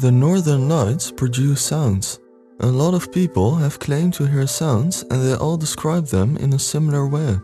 The northern lights produce sounds. A lot of people have claimed to hear sounds and they all describe them in a similar way.